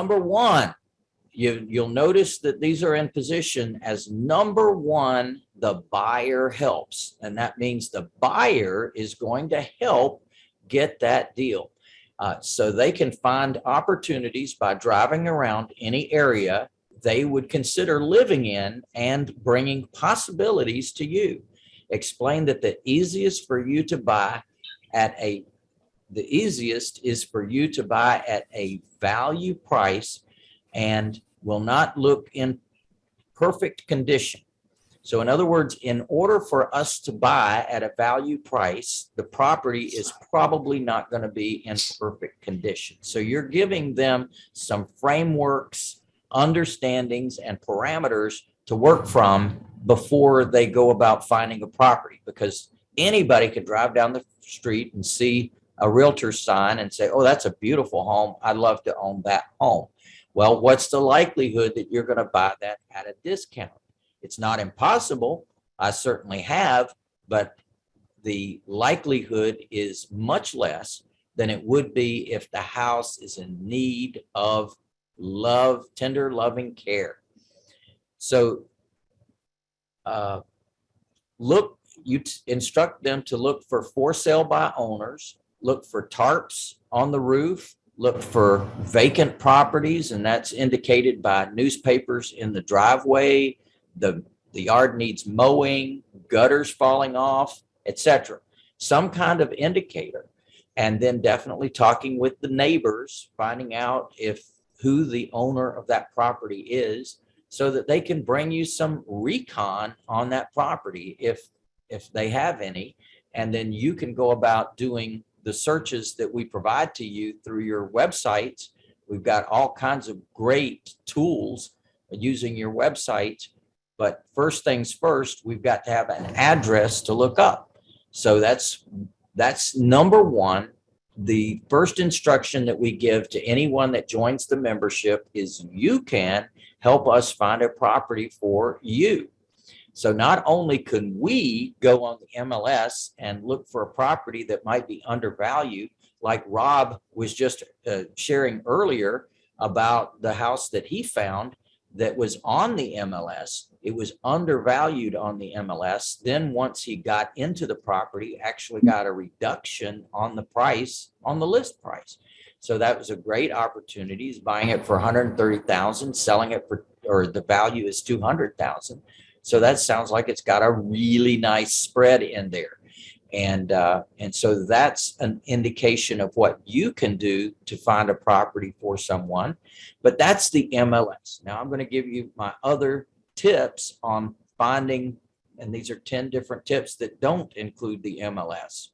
number one, you, you'll notice that these are in position as number one, the buyer helps. And that means the buyer is going to help get that deal. Uh, so they can find opportunities by driving around any area they would consider living in and bringing possibilities to you. Explain that the easiest for you to buy at a, the easiest is for you to buy at a value price and will not look in perfect condition. So in other words, in order for us to buy at a value price, the property is probably not going to be in perfect condition. So you're giving them some frameworks, understandings and parameters to work from before they go about finding a property because anybody could drive down the street and see a realtor sign and say, oh, that's a beautiful home. I'd love to own that home. Well, what's the likelihood that you're going to buy that at a discount? It's not impossible. I certainly have, but the likelihood is much less than it would be if the house is in need of love, tender, loving care. So uh, look, you instruct them to look for for sale by owners, look for tarps on the roof, look for vacant properties, and that's indicated by newspapers in the driveway, the, the yard needs mowing, gutters falling off, etc. Some kind of indicator. And then definitely talking with the neighbors, finding out if who the owner of that property is so that they can bring you some recon on that property if if they have any and then you can go about doing the searches that we provide to you through your websites. We've got all kinds of great tools using your website but first things first we've got to have an address to look up. So that's that's number one. The first instruction that we give to anyone that joins the membership is you can help us find a property for you. So not only can we go on the MLS and look for a property that might be undervalued, like Rob was just uh, sharing earlier about the house that he found that was on the MLS. It was undervalued on the MLS. Then once he got into the property, actually got a reduction on the price, on the list price. So that was a great opportunity. He's buying it for 130,000, selling it for, or the value is 200,000. So that sounds like it's got a really nice spread in there. And, uh, and so that's an indication of what you can do to find a property for someone. But that's the MLS. Now I'm going to give you my other tips on finding, and these are 10 different tips that don't include the MLS.